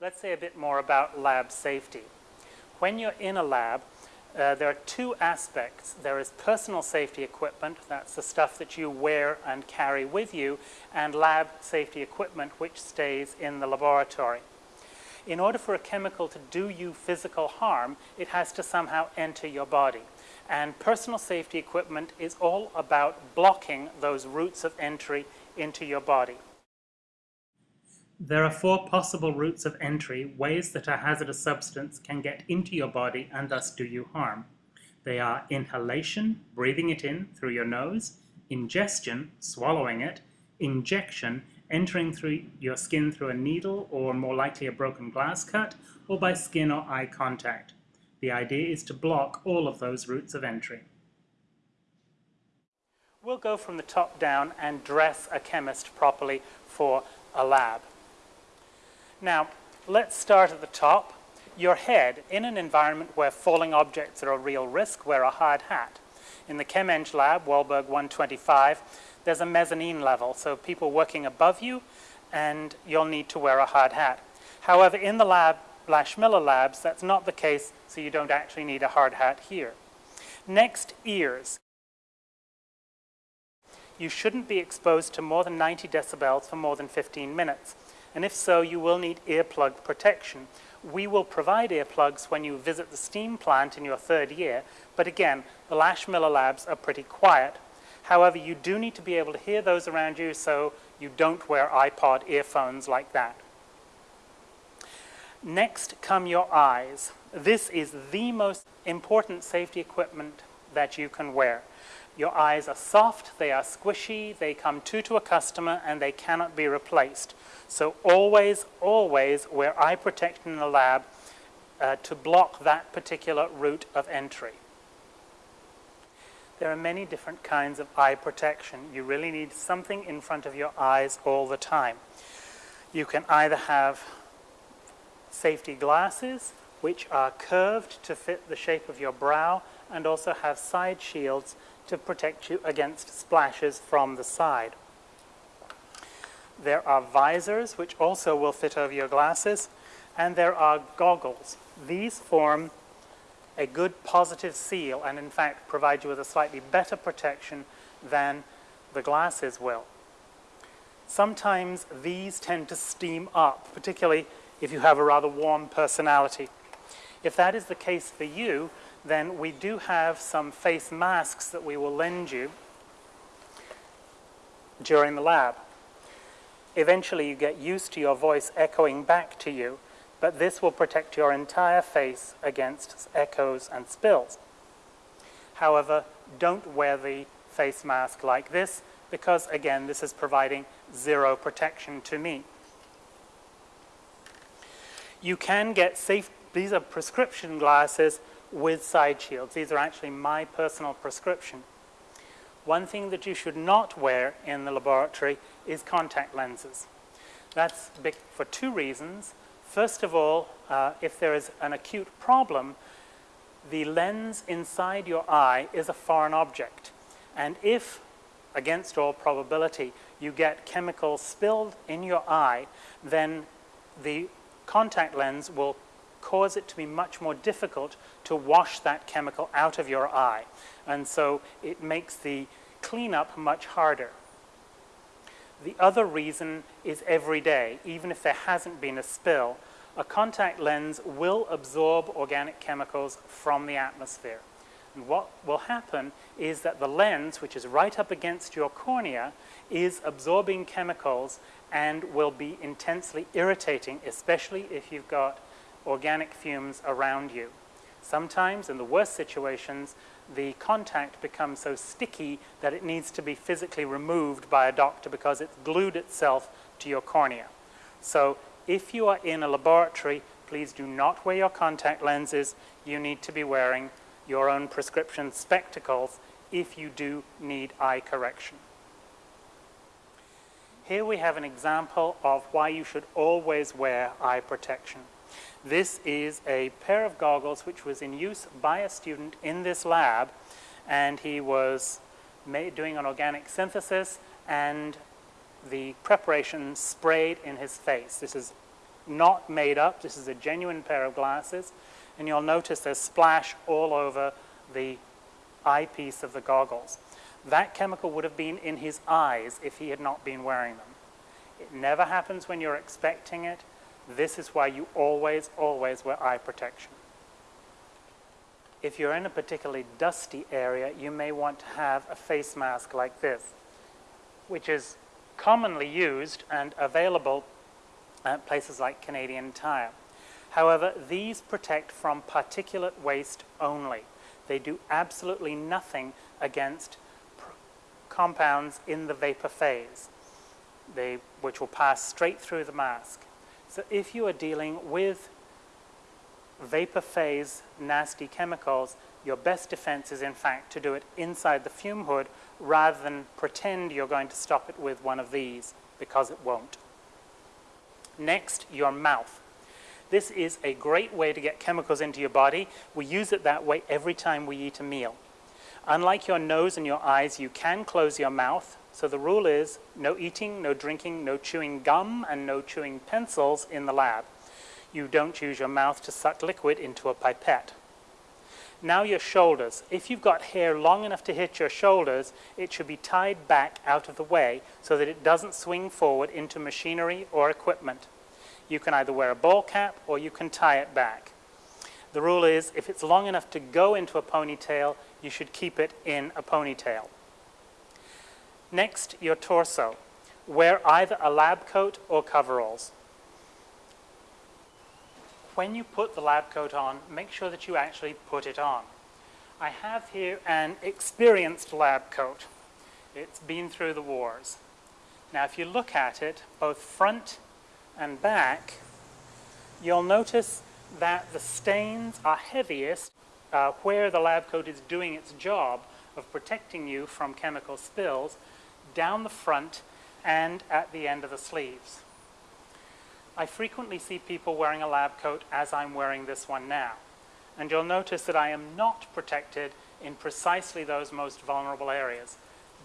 Let's say a bit more about lab safety. When you're in a lab, uh, there are two aspects. There is personal safety equipment, that's the stuff that you wear and carry with you, and lab safety equipment which stays in the laboratory. In order for a chemical to do you physical harm, it has to somehow enter your body. And personal safety equipment is all about blocking those routes of entry into your body. There are four possible routes of entry, ways that a hazardous substance can get into your body and thus do you harm. They are inhalation, breathing it in through your nose, ingestion, swallowing it, injection, entering through your skin through a needle or more likely a broken glass cut, or by skin or eye contact. The idea is to block all of those routes of entry. We'll go from the top down and dress a chemist properly for a lab. Now, let's start at the top. Your head, in an environment where falling objects are a real risk, wear a hard hat. In the ChemEng lab, Wallberg 125, there's a mezzanine level, so people working above you, and you'll need to wear a hard hat. However, in the lab, Lash Miller labs, that's not the case, so you don't actually need a hard hat here. Next, ears. You shouldn't be exposed to more than 90 decibels for more than 15 minutes and if so, you will need earplug protection. We will provide earplugs when you visit the steam plant in your third year, but again, the Lash Miller labs are pretty quiet. However, you do need to be able to hear those around you, so you don't wear iPod earphones like that. Next come your eyes. This is the most important safety equipment that you can wear. Your eyes are soft, they are squishy, they come to to a customer, and they cannot be replaced. So always, always wear eye protection in the lab uh, to block that particular route of entry. There are many different kinds of eye protection. You really need something in front of your eyes all the time. You can either have safety glasses, which are curved to fit the shape of your brow, and also have side shields to protect you against splashes from the side. There are visors, which also will fit over your glasses, and there are goggles. These form a good positive seal and in fact provide you with a slightly better protection than the glasses will. Sometimes these tend to steam up, particularly if you have a rather warm personality. If that is the case for you, then we do have some face masks that we will lend you during the lab. Eventually you get used to your voice echoing back to you, but this will protect your entire face against echoes and spills. However, don't wear the face mask like this because, again, this is providing zero protection to me. You can get safe, these are prescription glasses with side shields. These are actually my personal prescription. One thing that you should not wear in the laboratory is contact lenses. That's for two reasons. First of all, uh, if there is an acute problem, the lens inside your eye is a foreign object. And if, against all probability, you get chemicals spilled in your eye, then the contact lens will cause it to be much more difficult to wash that chemical out of your eye. And so it makes the cleanup much harder. The other reason is every day, even if there hasn't been a spill, a contact lens will absorb organic chemicals from the atmosphere. And what will happen is that the lens, which is right up against your cornea, is absorbing chemicals and will be intensely irritating, especially if you've got organic fumes around you. Sometimes, in the worst situations, the contact becomes so sticky that it needs to be physically removed by a doctor because it's glued itself to your cornea. So if you are in a laboratory, please do not wear your contact lenses. You need to be wearing your own prescription spectacles if you do need eye correction. Here we have an example of why you should always wear eye protection. This is a pair of goggles which was in use by a student in this lab and he was made, doing an organic synthesis and the preparation sprayed in his face. This is not made up. This is a genuine pair of glasses. And you'll notice there's splash all over the eyepiece of the goggles. That chemical would have been in his eyes if he had not been wearing them. It never happens when you're expecting it. This is why you always, always wear eye protection. If you're in a particularly dusty area, you may want to have a face mask like this, which is commonly used and available at places like Canadian Tire. However, these protect from particulate waste only. They do absolutely nothing against compounds in the vapor phase, they, which will pass straight through the mask. So if you are dealing with vapor phase nasty chemicals, your best defense is in fact to do it inside the fume hood rather than pretend you're going to stop it with one of these because it won't. Next, your mouth. This is a great way to get chemicals into your body. We use it that way every time we eat a meal. Unlike your nose and your eyes, you can close your mouth. So the rule is no eating, no drinking, no chewing gum, and no chewing pencils in the lab. You don't use your mouth to suck liquid into a pipette. Now your shoulders. If you've got hair long enough to hit your shoulders, it should be tied back out of the way so that it doesn't swing forward into machinery or equipment. You can either wear a ball cap or you can tie it back. The rule is if it's long enough to go into a ponytail, you should keep it in a ponytail. Next, your torso. Wear either a lab coat or coveralls. When you put the lab coat on, make sure that you actually put it on. I have here an experienced lab coat. It's been through the wars. Now if you look at it, both front and back, you'll notice that the stains are heaviest uh, where the lab coat is doing its job of protecting you from chemical spills down the front and at the end of the sleeves. I frequently see people wearing a lab coat as I'm wearing this one now. And you'll notice that I am not protected in precisely those most vulnerable areas,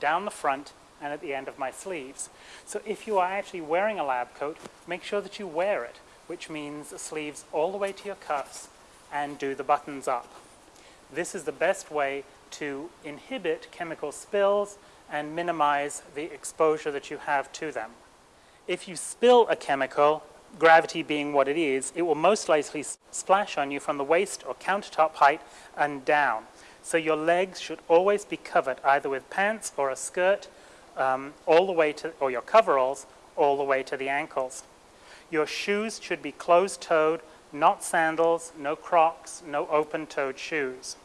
down the front and at the end of my sleeves. So if you are actually wearing a lab coat, make sure that you wear it, which means sleeves all the way to your cuffs and do the buttons up. This is the best way to inhibit chemical spills and minimize the exposure that you have to them. If you spill a chemical, gravity being what it is, it will most likely splash on you from the waist or countertop height and down. So your legs should always be covered either with pants or a skirt um, all the way to, or your coveralls, all the way to the ankles. Your shoes should be closed-toed, not sandals, no crocs, no open-toed shoes.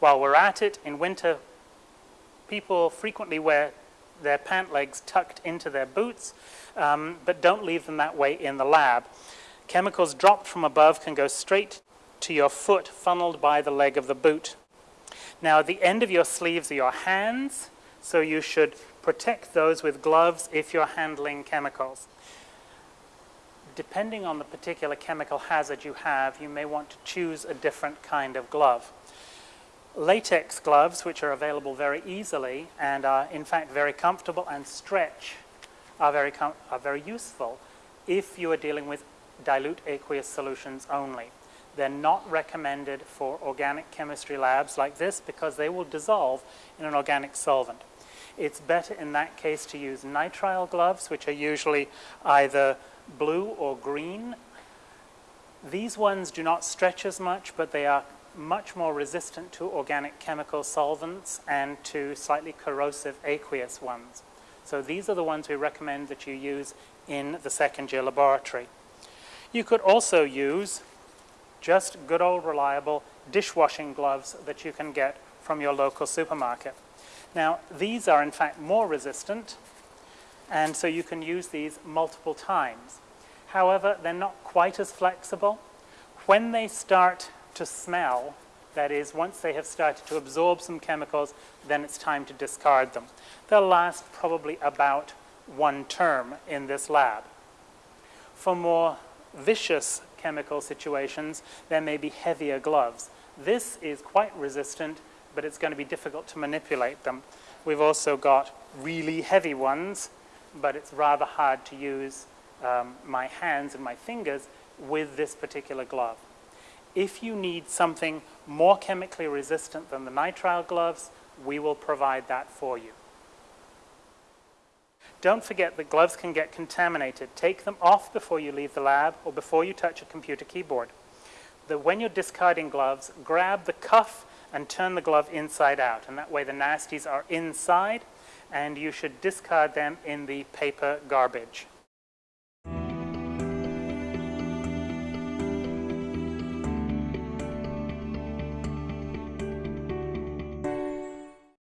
While we're at it, in winter, people frequently wear their pant legs tucked into their boots, um, but don't leave them that way in the lab. Chemicals dropped from above can go straight to your foot, funneled by the leg of the boot. Now, the end of your sleeves are your hands, so you should protect those with gloves if you're handling chemicals. Depending on the particular chemical hazard you have, you may want to choose a different kind of glove. Latex gloves, which are available very easily and are in fact very comfortable and stretch, are very, are very useful if you are dealing with dilute aqueous solutions only. They're not recommended for organic chemistry labs like this because they will dissolve in an organic solvent. It's better in that case to use nitrile gloves, which are usually either blue or green. These ones do not stretch as much, but they are much more resistant to organic chemical solvents and to slightly corrosive aqueous ones. So these are the ones we recommend that you use in the second year laboratory. You could also use just good old reliable dishwashing gloves that you can get from your local supermarket. Now, these are in fact more resistant, and so you can use these multiple times. However, they're not quite as flexible. When they start to smell, that is, once they have started to absorb some chemicals, then it's time to discard them. They'll last probably about one term in this lab. For more vicious chemical situations, there may be heavier gloves. This is quite resistant, but it's going to be difficult to manipulate them. We've also got really heavy ones, but it's rather hard to use um, my hands and my fingers with this particular glove. If you need something more chemically resistant than the nitrile gloves, we will provide that for you. Don't forget that gloves can get contaminated. Take them off before you leave the lab or before you touch a computer keyboard. That when you're discarding gloves, grab the cuff and turn the glove inside out. And that way the nasties are inside and you should discard them in the paper garbage.